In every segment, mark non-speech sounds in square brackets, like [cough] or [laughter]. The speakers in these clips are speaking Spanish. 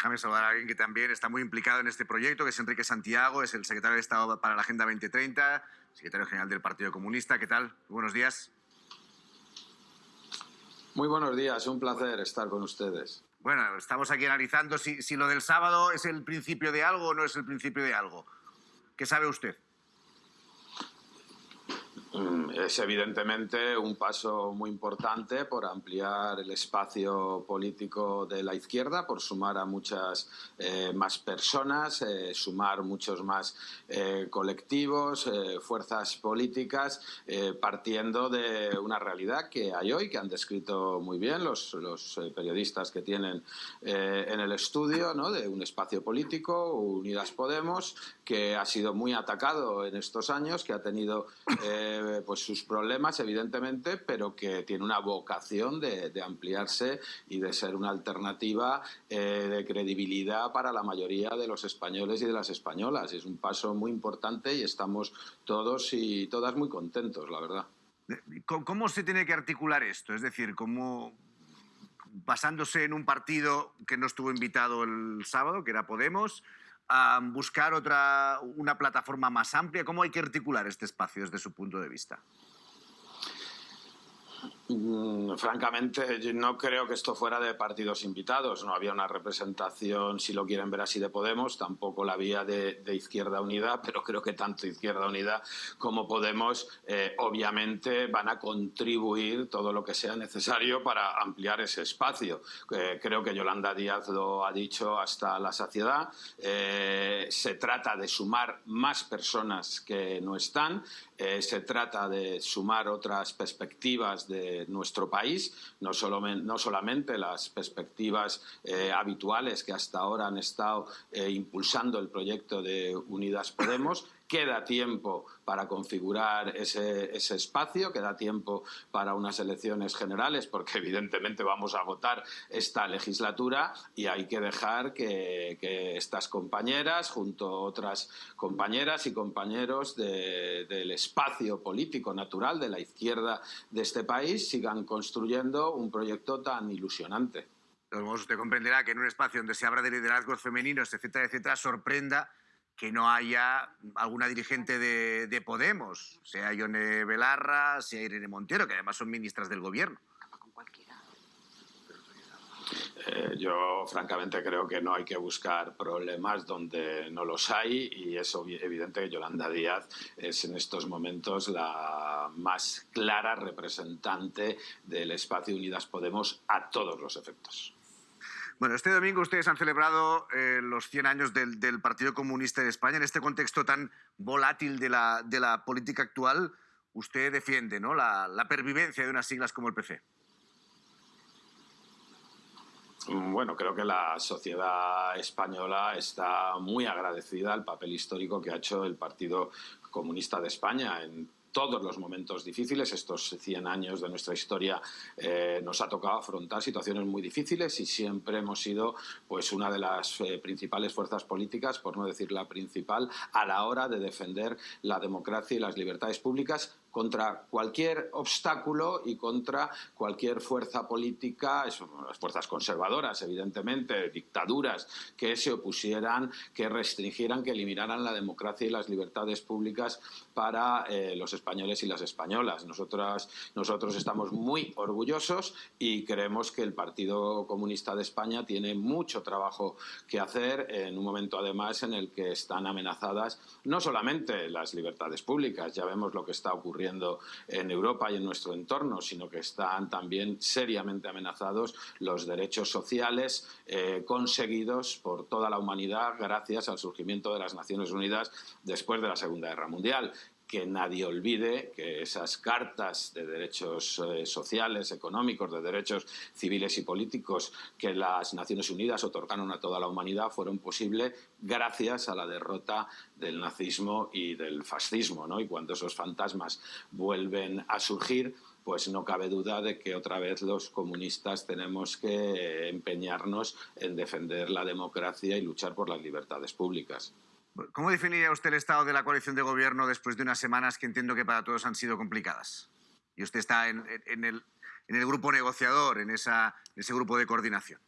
Déjame saludar a alguien que también está muy implicado en este proyecto, que es Enrique Santiago, es el secretario de Estado para la Agenda 2030, secretario general del Partido Comunista. ¿Qué tal? buenos días. Muy buenos días, un placer estar con ustedes. Bueno, estamos aquí analizando si, si lo del sábado es el principio de algo o no es el principio de algo. ¿Qué sabe usted? Mm, es evidentemente un paso muy importante por ampliar el espacio político de la izquierda, por sumar a muchas eh, más personas, eh, sumar muchos más eh, colectivos, fuerzas políticas, partiendo de una realidad que hay hoy, que han descrito muy bien los, los periodistas que tienen en el estudio, ¿no? de un espacio político, Unidas Podemos, que ha sido muy atacado en estos años, que ha tenido pues sus problemas, evidentemente, pero que tiene una vocación de, ampliarse y de ser una alternativa eh, de credibilidad para la mayoría de los españoles y de las españolas. Es un paso muy importante y estamos todos y todas muy contentos, la verdad. ¿Cómo se tiene que articular esto? Es decir, ¿cómo, basándose en un partido que no estuvo invitado el sábado, que era Podemos, a buscar otra, una plataforma más amplia? ¿Cómo hay que articular este espacio desde su punto de vista? Mm, francamente, no creo que esto fuera de partidos invitados. No había una representación, si lo quieren ver así, de Podemos, tampoco la había de, Izquierda Unida, [laughs] pero creo que tanto Izquierda Unida como Podemos eh, obviamente van a contribuir todo lo que sea necesario para ampliar ese espacio. Eh, creo que Yolanda Díaz lo ha dicho hasta la saciedad. Eh, se trata de sumar más personas que no están. se trata de sumar otras perspectivas de nuestro país, no, no solamente las perspectivas eh, habituales que hasta ahora han estado eh, impulsando el proyecto de Unidas Podemos, queda tiempo para configurar ese, espacio, queda tiempo para unas elecciones generales, porque [laughs] evidentemente vamos a votar esta legislatura y hay que dejar que, estas compañeras, junto a otras compañeras y compañeros del espacio político natural de la izquierda de este país, sigan construyendo un proyecto tan ilusionante. Usted comprenderá que en un espacio donde se habla de liderazgos femeninos, etcétera, etcétera, sorprenda que no haya alguna dirigente de, Podemos, sea Ione Belarra, sea Irene Montero, que además son ministras del gobierno. Eh, yo francamente creo que no hay que buscar problemas donde no los hay y es evidente que Yolanda Díaz es en estos momentos la más clara representante del espacio Unidas Podemos a todos los efectos. Bueno, este domingo ustedes han celebrado eh, los 100 años del, Partido Comunista de España. En este contexto tan volátil de la, política actual, usted defiende ¿no? la, pervivencia de unas siglas como el PC. Bueno, creo que la sociedad española está muy agradecida al papel histórico que ha hecho el Partido Comunista de España en todos los momentos difíciles. Estos 100 años de nuestra historia eh, nos ha tocado afrontar situaciones muy difíciles y siempre hemos sido pues, una de las eh, principales fuerzas políticas, por no decir la principal, a la hora de defender la democracia y las libertades públicas contra cualquier obstáculo y contra cualquier fuerza política, las fuerzas conservadoras, evidentemente, dictaduras que se opusieran, que restringieran, que eliminaran la democracia y las libertades públicas para eh, los españoles y las españolas. Nosotras, nosotros estamos muy orgullosos y creemos que el Partido Comunista de España tiene mucho trabajo que hacer en un momento además en el que están amenazadas no solamente las libertades públicas, ya vemos lo que está ocurriendo en Europa y en nuestro entorno, sino que están también seriamente amenazados los derechos sociales eh, conseguidos por toda la humanidad gracias al surgimiento de las Naciones Unidas después de la Segunda Guerra Mundial que nadie olvide que esas cartas de derechos eh, sociales, económicos, de derechos civiles y políticos que las Naciones Unidas otorgaron a toda la humanidad fueron posibles gracias a la derrota del nazismo y del fascismo. Y cuando esos fantasmas vuelven a surgir, pues no cabe duda de que otra vez los comunistas tenemos que empeñarnos en defender la democracia y luchar por las libertades públicas. ¿Cómo definiría usted el estado de la coalición de gobierno después de unas semanas que entiendo que para todos han sido complicadas? Y usted está en, el, grupo negociador, en, ese grupo de coordinación.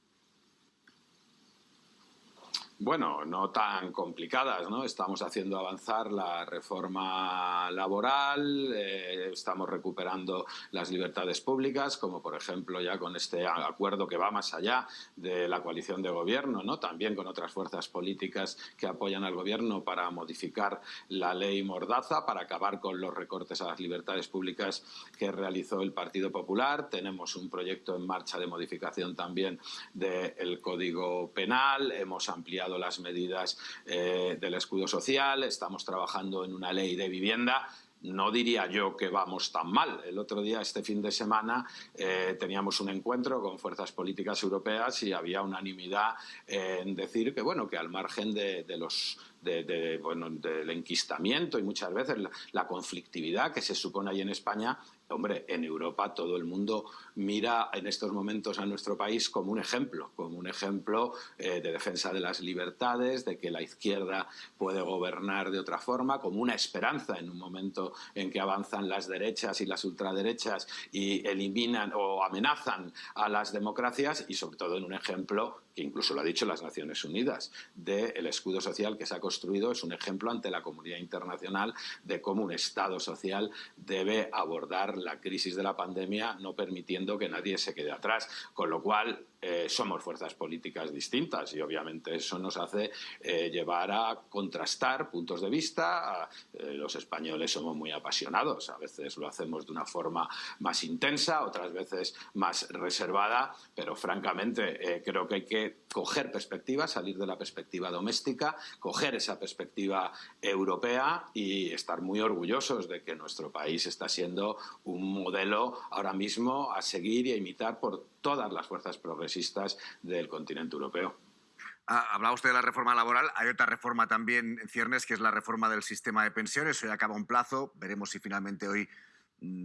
Bueno, no tan complicadas, ¿no? Estamos haciendo avanzar la reforma laboral, eh, estamos recuperando las libertades públicas, como por ejemplo ya con este acuerdo que va más allá de la coalición de gobierno, ¿no? También con otras fuerzas políticas que apoyan al gobierno para modificar la ley Mordaza, para acabar con los recortes a las libertades públicas que realizó el Partido Popular. Tenemos un proyecto en marcha de modificación también del Código Penal, hemos ampliado las medidas eh, del escudo social, estamos trabajando en una ley de vivienda no diría yo que vamos tan mal. El otro día, este fin de semana, eh, teníamos un encuentro con fuerzas políticas europeas y había unanimidad en decir que, bueno, que al margen de, los bueno, del enquistamiento y muchas veces la, conflictividad que se supone ahí en España, hombre, en Europa todo el mundo mira en estos momentos a nuestro país como un ejemplo, como un ejemplo eh, de defensa de las libertades, de que la izquierda puede gobernar de otra forma, como una esperanza en un momento en que avanzan las derechas y las ultraderechas y eliminan o amenazan a las democracias y sobre todo en un ejemplo que incluso lo ha dicho las Naciones Unidas, del escudo social que se ha construido, es un ejemplo ante la comunidad internacional de cómo un Estado social debe abordar la crisis de la pandemia no permitiendo que nadie se quede atrás. Con lo cual, eh, somos fuerzas políticas distintas y obviamente eso nos hace eh, llevar a contrastar puntos de vista. Eh, los españoles somos muy apasionados, a veces lo hacemos de una forma más intensa, otras veces más reservada, pero francamente creo que hay que coger perspectiva, salir de la perspectiva doméstica, coger esa perspectiva europea y estar muy orgullosos de que nuestro país está siendo un modelo ahora mismo a seguir y a imitar por todas las fuerzas progresistas del continente europeo. Ah, hablaba usted de la reforma laboral. Hay otra reforma también en ciernes, que es la reforma del sistema de pensiones. Hoy acaba un plazo. Veremos si finalmente hoy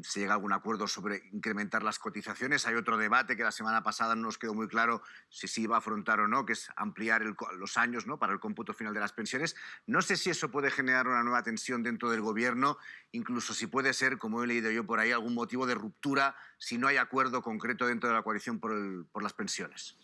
se llega a algún acuerdo sobre incrementar las cotizaciones. Hay otro debate que la semana pasada no nos quedó muy claro si se iba a afrontar o no, que es ampliar los años ¿no? para el cómputo final de las pensiones. No sé si eso puede generar una nueva tensión dentro del Gobierno, incluso si puede ser, como he leído yo por ahí, algún motivo de ruptura si no hay acuerdo concreto dentro de la coalición por las pensiones.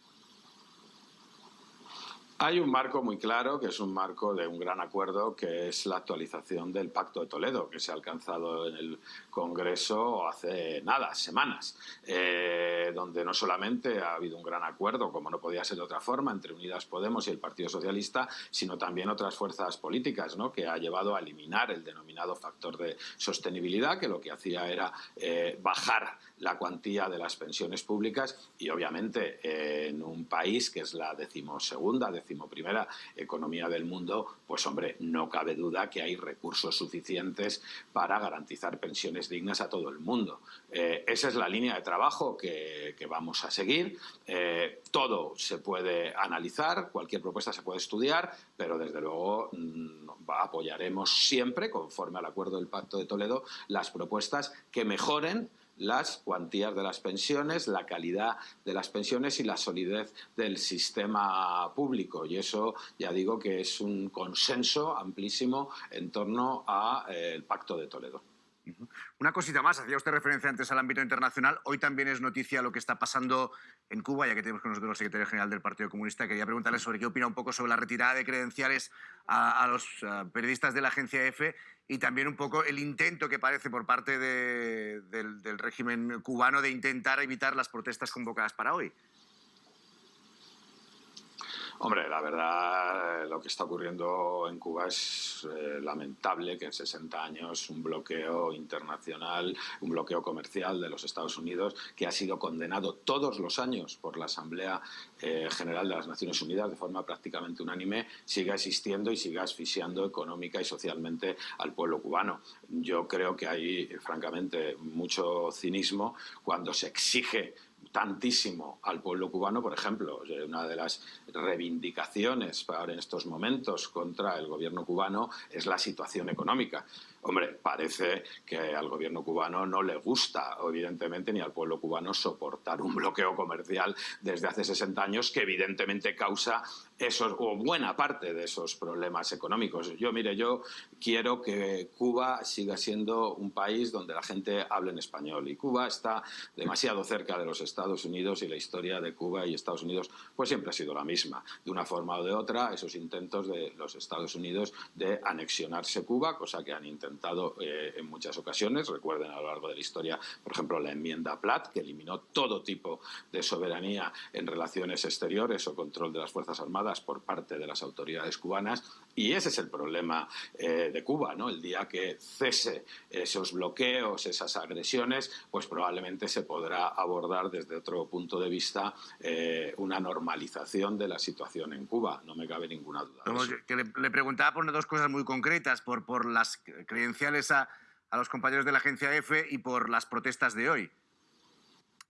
Hay un marco muy claro, que es un marco de un gran acuerdo, que es la actualización del Pacto de Toledo, que se ha alcanzado en el Congreso hace nada, semanas, eh, donde no solamente ha habido un gran acuerdo, como no podía ser de otra forma, entre Unidas Podemos y el Partido Socialista, sino también otras fuerzas políticas, ¿no? que ha llevado a eliminar el denominado factor de sostenibilidad, que lo que hacía era eh, bajar la cuantía de las pensiones públicas y obviamente en un país que es la decimosegunda, decimoprimera economía del mundo, pues hombre, no cabe duda que hay recursos suficientes para garantizar pensiones dignas a todo el mundo. Eh, esa es la línea de trabajo que, vamos a seguir. Eh, todo se puede analizar, cualquier propuesta se puede estudiar, pero desde luego mm, apoyaremos siempre, conforme al acuerdo del Pacto de Toledo, las propuestas que mejoren las cuantías de las pensiones, la calidad de las pensiones y la solidez del sistema público. Y eso ya digo que es un consenso amplísimo en torno al eh, Pacto de Toledo. Una cosita más, hacía usted referencia antes al ámbito internacional. Hoy también es noticia lo que está pasando en Cuba, ya que tenemos con nosotros al secretario general del Partido Comunista. Quería preguntarle sobre qué opina un poco sobre la retirada de credenciales a, los periodistas de la agencia EFE y también un poco el intento que parece por parte del régimen cubano de intentar evitar las protestas convocadas para hoy. Hombre, la verdad, lo que está ocurriendo en Cuba es eh, lamentable que en 60 años un bloqueo internacional, un bloqueo comercial de los Estados Unidos, que ha sido condenado todos los años por la Asamblea eh, General de las Naciones Unidas de forma prácticamente unánime, siga existiendo y siga asfixiando económica y socialmente al pueblo cubano. Yo creo que hay, francamente, mucho cinismo cuando se exige tantísimo al pueblo cubano, por ejemplo, una de las reivindicaciones para en estos momentos contra el gobierno cubano es la situación económica. Hombre, parece que al gobierno cubano no le gusta, evidentemente, ni al pueblo cubano soportar un bloqueo comercial desde hace 60 años que evidentemente causa esos, o buena parte de esos problemas económicos. Yo, mire, yo quiero que Cuba siga siendo un país donde la gente hable en español y Cuba está demasiado cerca de los Estados Unidos y la historia de Cuba y Estados Unidos pues siempre ha sido la misma. De una forma o de otra, esos intentos de los Estados Unidos de anexionarse Cuba, cosa que han intentado eh, en muchas ocasiones, recuerden a lo largo de la historia, por ejemplo, la enmienda Platt, que eliminó todo tipo de soberanía en relaciones exteriores o control de las Fuerzas Armadas por parte de las autoridades cubanas. Y ese es el problema eh, de Cuba, ¿no? El día que cese esos bloqueos, esas agresiones, pues probablemente se podrá abordar desde otro punto de vista eh, una normalización de la situación en Cuba. No me cabe ninguna duda. Que le, preguntaba por dos cosas muy concretas, por, por las a, a los compañeros de la agencia EFE y por las protestas de hoy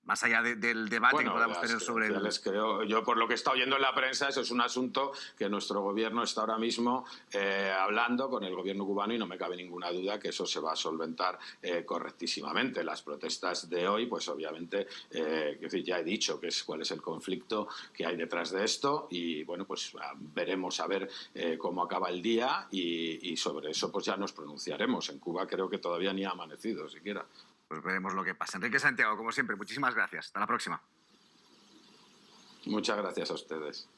más allá del debate que podamos tener sobre el... Creo, yo por lo que está oyendo en la prensa, eso es un asunto que nuestro gobierno está ahora mismo eh, hablando con el gobierno cubano y no me cabe ninguna duda que eso se va a solventar eh, correctísimamente. Las protestas de hoy, pues obviamente, eh, ya he dicho que es, cuál es el conflicto que hay detrás de esto y bueno, pues ah, veremos a ver cómo acaba el día y, y sobre eso pues ya nos pronunciaremos. En Cuba creo que todavía ni ha amanecido siquiera pues veremos lo que pasa. Enrique Santiago, como siempre, muchísimas gracias. Hasta la próxima. Muchas gracias a ustedes.